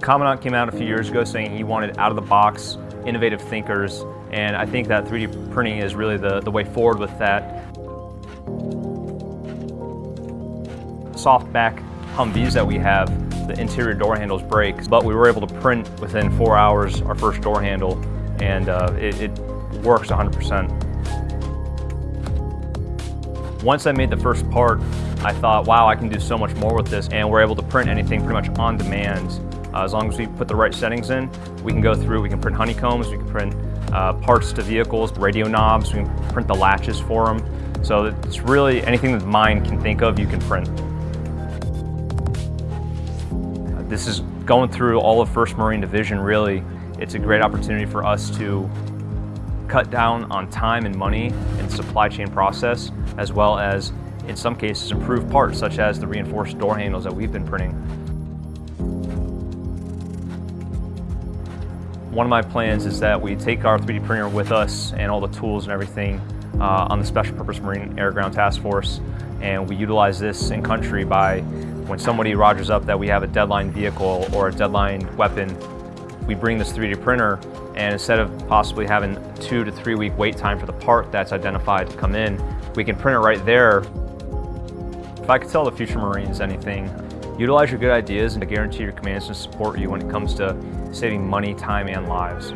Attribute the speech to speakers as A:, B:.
A: Commandant came out a few years ago saying he wanted out-of-the-box, innovative thinkers, and I think that 3D printing is really the, the way forward with that. Softback Humvees that we have, the interior door handles break, but we were able to print within four hours our first door handle, and uh, it, it works 100%. Once I made the first part, I thought, wow, I can do so much more with this, and we're able to print anything pretty much on demand. Uh, as long as we put the right settings in, we can go through, we can print honeycombs, we can print uh, parts to vehicles, radio knobs, we can print the latches for them. So it's really anything that the mind can think of, you can print. This is going through all of 1st Marine Division really. It's a great opportunity for us to cut down on time and money in supply chain process, as well as, in some cases, improve parts, such as the reinforced door handles that we've been printing. One of my plans is that we take our 3D printer with us and all the tools and everything uh, on the Special Purpose Marine Air Ground Task Force, and we utilize this in country by when somebody rogers up that we have a deadline vehicle or a deadline weapon, we bring this 3D printer and instead of possibly having two to three week wait time for the part that's identified to come in, we can print it right there. If I could tell the future Marines anything, utilize your good ideas and I guarantee your commands to support you when it comes to saving money, time, and lives.